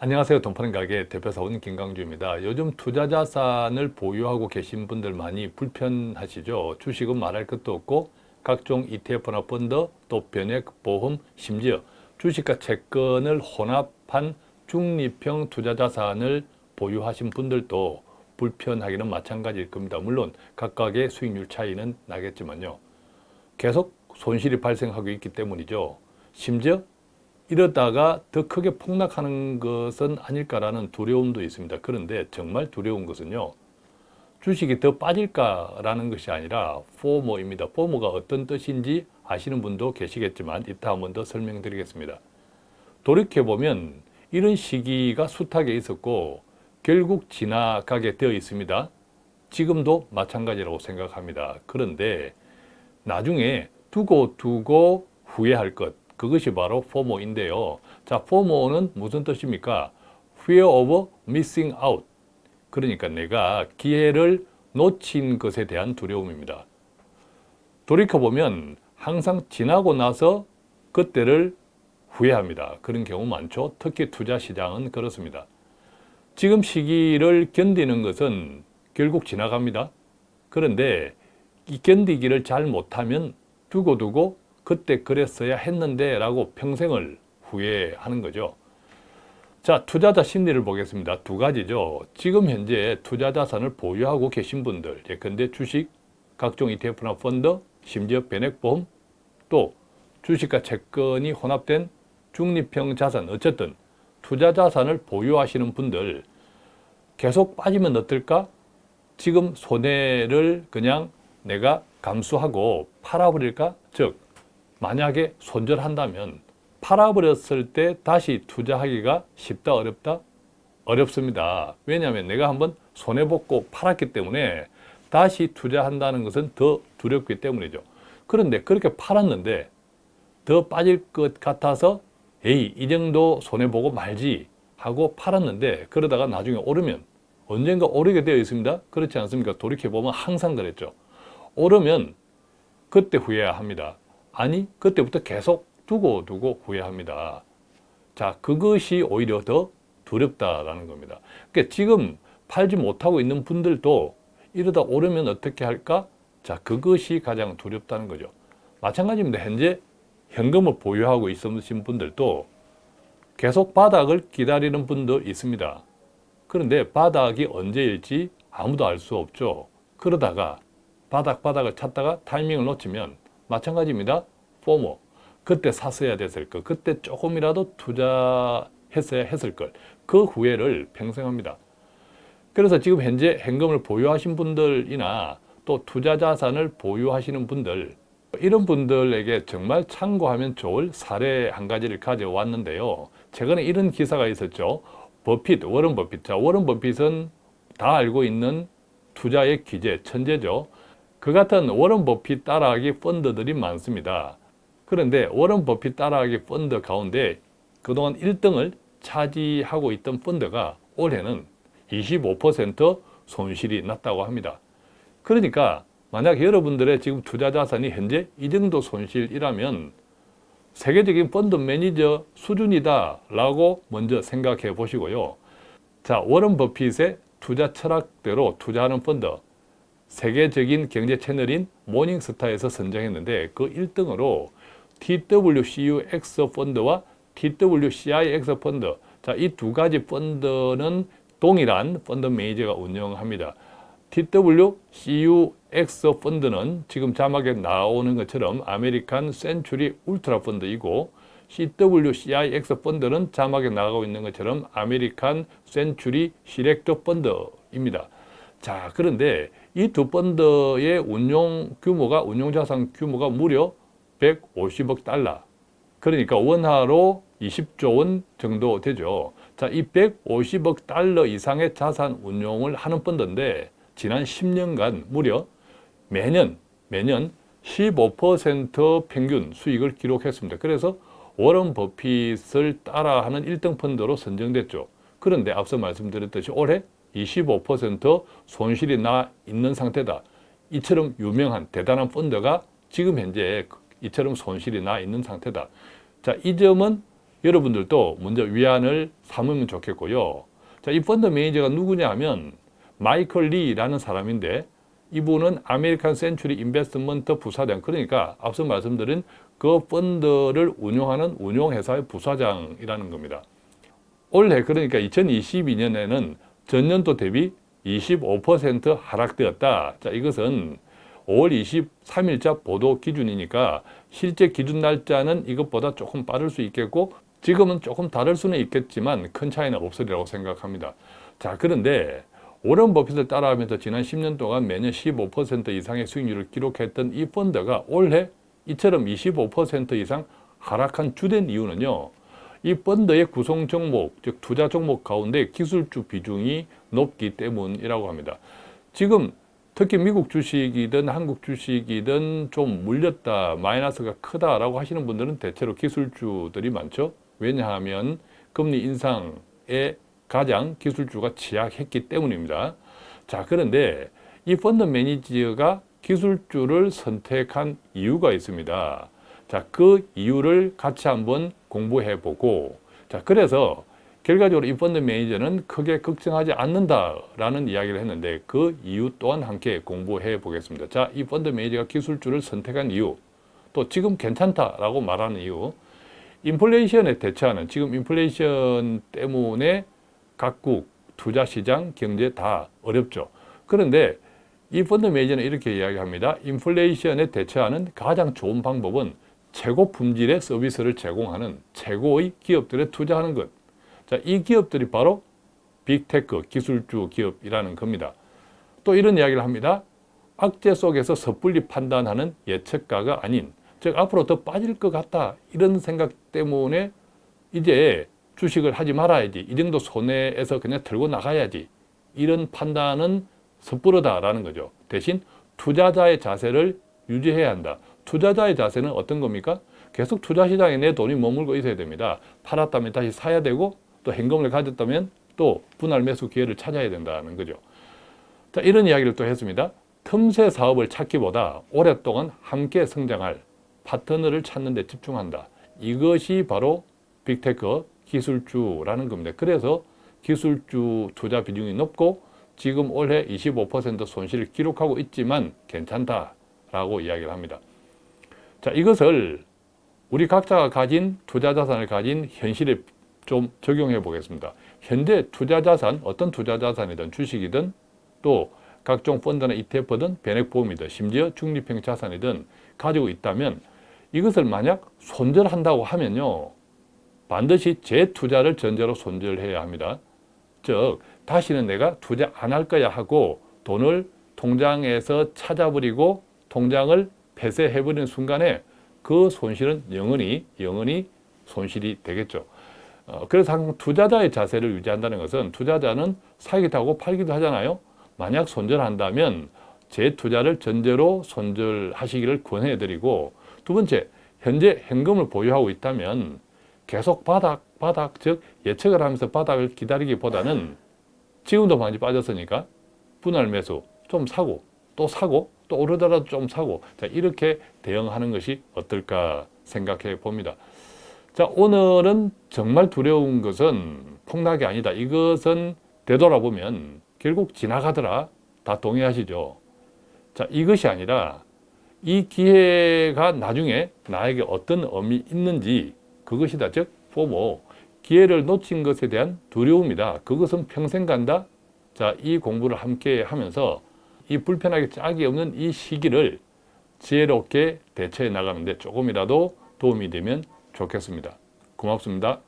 안녕하세요. 돈파는 가게 대표사원 김강주입니다. 요즘 투자 자산을 보유하고 계신 분들 많이 불편하시죠. 주식은 말할 것도 없고 각종 ETF나 펀드, 또 변액, 보험, 심지어 주식과 채권을 혼합한 중립형 투자 자산을 보유하신 분들도 불편하기는 마찬가지일 겁니다. 물론 각각의 수익률 차이는 나겠지만요. 계속 손실이 발생하고 있기 때문이죠. 심지어 이러다가 더 크게 폭락하는 것은 아닐까라는 두려움도 있습니다. 그런데 정말 두려운 것은요. 주식이 더 빠질까라는 것이 아니라 포모입니다. 포모가 어떤 뜻인지 아시는 분도 계시겠지만 이따 한 번 더 설명드리겠습니다. 돌이켜보면 이런 시기가 숱하게 있었고 결국 지나가게 되어 있습니다. 지금도 마찬가지라고 생각합니다. 그런데 나중에 두고 두고 후회할 것 그것이 바로 FOMO인데요. 자, FOMO는 무슨 뜻입니까? Fear of missing out. 그러니까 내가 기회를 놓친 것에 대한 두려움입니다. 돌이켜보면 항상 지나고 나서 그때를 후회합니다. 그런 경우 많죠. 특히 투자 시장은 그렇습니다. 지금 시기를 견디는 것은 결국 지나갑니다. 그런데 이 견디기를 잘 못하면 두고두고 그때 그랬어야 했는데 라고 평생을 후회하는 거죠. 자, 투자자 심리를 보겠습니다. 두 가지죠. 지금 현재 투자 자산을 보유하고 계신 분들, 예컨대 주식, 각종 ETF나 펀드, 심지어 변액보험, 또 주식과 채권이 혼합된 중립형 자산, 어쨌든 투자 자산을 보유하시는 분들 계속 빠지면 어떨까? 지금 손해를 그냥 내가 감수하고 팔아버릴까? 즉 만약에 손절한다면 팔아버렸을 때 다시 투자하기가 쉽다 어렵다? 어렵습니다. 왜냐하면 내가 한번 손해보고 팔았기 때문에 다시 투자한다는 것은 더 두렵기 때문이죠. 그런데 그렇게 팔았는데 더 빠질 것 같아서 에이 이 정도 손해보고 말지 하고 팔았는데 그러다가 나중에 오르면 언젠가 오르게 되어 있습니다. 그렇지 않습니까? 돌이켜보면 항상 그랬죠. 오르면 그때 후회해야 합니다. 아니 그때부터 계속 두고 두고 후회합니다. 자 그것이 오히려 더 두렵다라는 겁니다. 그러니까 지금 팔지 못하고 있는 분들도 이러다 오르면 어떻게 할까? 자 그것이 가장 두렵다는 거죠. 마찬가지입니다. 현재 현금을 보유하고 있으신 분들도 계속 바닥을 기다리는 분도 있습니다. 그런데 바닥이 언제일지 아무도 알 수 없죠. 그러다가 바닥 바닥을 찾다가 타이밍을 놓치면 마찬가지입니다. 포모. 그때 샀어야 됐을 것. 그때 조금이라도 투자했어야 했을 걸. 그 후회를 평생 합니다. 그래서 지금 현재 현금을 보유하신 분들이나 또 투자 자산을 보유하시는 분들 이런 분들에게 정말 참고하면 좋을 사례 한 가지를 가져왔는데요. 최근에 이런 기사가 있었죠. 버핏, 워런 버핏. 자, 워런 버핏은 다 알고 있는 투자의 기재, 천재죠. 그 같은 워런 버핏 따라하기 펀드들이 많습니다. 그런데 워런 버핏 따라하기 펀드 가운데 그동안 1등을 차지하고 있던 펀드가 올해는 25% 손실이 났다고 합니다. 그러니까 만약 여러분들의 지금 투자 자산이 현재 이 정도 손실이라면 세계적인 펀드 매니저 수준이다 라고 먼저 생각해 보시고요. 자, 워런 버핏의 투자 철학대로 투자하는 펀드 세계적인 경제 채널인 모닝스타에서 선정했는데 그 1등으로 TWCUX 펀드와 TWCIX 펀드 자, 이 두 가지 펀드는 동일한 펀드 매니저가 운영합니다. TWCUX 펀드는 지금 자막에 나오는 것처럼 American Century Ultra 펀드이고 TWCIX 펀드는 자막에 나가고 있는 것처럼 American Century Select 펀드입니다. 자, 그런데 이 두 펀드의 운용 규모가, 운용자산 규모가 무려 150억 달러. 그러니까 원화로 20조 원 정도 되죠. 자, 이 150억 달러 이상의 자산 운용을 하는 펀드인데 지난 10년간 무려 매년 매년 15% 평균 수익을 기록했습니다. 그래서 워런 버핏을 따라하는 1등 펀드로 선정됐죠. 그런데 앞서 말씀드렸듯이 올해 25% 손실이 나 있는 상태다. 이처럼 유명한 대단한 펀드가 지금 현재 이처럼 손실이 나 있는 상태다. 자, 이 점은 여러분들도 먼저 위안을 삼으면 좋겠고요. 자, 이 펀드 매니저가 누구냐 하면 마이클 리라는 사람인데 이분은 American Century Investment 부사장 그러니까 앞서 말씀드린 그 펀드를 운용하는 운용회사의 부사장이라는 겁니다. 올해 그러니까 2022년에는 전년도 대비 25% 하락되었다. 자, 이것은 5월 23일자 보도 기준이니까 실제 기준 날짜는 이것보다 조금 빠를 수 있겠고 지금은 조금 다를 수는 있겠지만 큰 차이는 없으리라고 생각합니다. 자, 그런데 오런 버핏을 따라하면서 지난 10년 동안 매년 15% 이상의 수익률을 기록했던 이 펀드가 올해 이처럼 25% 이상 하락한 주된 이유는요. 이 펀드의 구성 종목, 즉 투자 종목 가운데 기술주 비중이 높기 때문이라고 합니다. 지금 특히 미국 주식이든 한국 주식이든 좀 물렸다, 마이너스가 크다라고 하시는 분들은 대체로 기술주들이 많죠. 왜냐하면 금리 인상에 가장 기술주가 취약했기 때문입니다. 자, 그런데 이 펀드 매니저가 기술주를 선택한 이유가 있습니다. 자, 그 이유를 같이 한번 공부해 보고 자, 그래서 결과적으로 이 펀드 매니저는 크게 걱정하지 않는다라는 이야기를 했는데 그 이유 또한 함께 공부해 보겠습니다. 자, 이 펀드 매니저가 기술주를 선택한 이유 또 지금 괜찮다라고 말하는 이유 인플레이션에 대처하는 지금 인플레이션 때문에 각국 투자시장 경제 다 어렵죠. 그런데 이 펀드 매니저는 이렇게 이야기합니다. 인플레이션에 대처하는 가장 좋은 방법은 최고 품질의 서비스를 제공하는 최고의 기업들에 투자하는 것. 자, 이 기업들이 바로 빅테크 기술주 기업이라는 겁니다. 또 이런 이야기를 합니다. 악재 속에서 섣불리 판단하는 예측가가 아닌 즉 앞으로 더 빠질 것 같다 이런 생각 때문에 이제 주식을 하지 말아야지 이 정도 손해에서 그냥 들고 나가야지 이런 판단은 섣부르다라는 거죠. 대신 투자자의 자세를 유지해야 한다. 투자자의 자세는 어떤 겁니까? 계속 투자시장에 내 돈이 머물고 있어야 됩니다. 팔았다면 다시 사야 되고 또 현금을 가졌다면 또 분할 매수 기회를 찾아야 된다는 거죠. 자, 이런 이야기를 또 했습니다. 틈새 사업을 찾기보다 오랫동안 함께 성장할 파트너를 찾는 데 집중한다. 이것이 바로 빅테크 기술주라는 겁니다. 그래서 기술주 투자 비중이 높고 지금 올해 25% 손실을 기록하고 있지만 괜찮다라고 이야기를 합니다. 자, 이것을 우리 각자가 가진 투자 자산을 가진 현실에 좀 적용해 보겠습니다. 현재 투자 자산, 어떤 투자 자산이든 주식이든 또 각종 펀드나 ETF든 변액보험이든 심지어 중립형 자산이든 가지고 있다면 이것을 만약 손절한다고 하면요. 반드시 재투자를 전제로 손절해야 합니다. 즉 다시는 내가 투자 안 할 거야 하고 돈을 통장에서 찾아버리고 통장을 폐쇄해버리는 순간에 그 손실은 영원히 영원히 손실이 되겠죠. 어, 그래서 항상 투자자의 자세를 유지한다는 것은 투자자는 사기도 하고 팔기도 하잖아요. 만약 손절한다면 재투자를 전제로 손절하시기를 권해드리고 두 번째, 현재 현금을 보유하고 있다면 계속 바닥, 바닥, 즉 예측을 하면서 바닥을 기다리기보다는 지금도 많이 빠졌으니까 분할 매수 좀 사고 또 사고 또 오르더라도 좀 사고 자 이렇게 대응하는 것이 어떨까 생각해 봅니다. 자 오늘은 정말 두려운 것은 폭락이 아니다. 이것은 되돌아보면 결국 지나가더라. 다 동의하시죠? 자 이것이 아니라 이 기회가 나중에 나에게 어떤 의미 있는지 그것이다. 즉 포모 기회를 놓친 것에 대한 두려움이다. 그것은 평생 간다. 자, 이 공부를 함께 하면서 이 불편하게 짝이 없는 이 시기를 지혜롭게 대처해 나가는데 조금이라도 도움이 되면 좋겠습니다. 고맙습니다.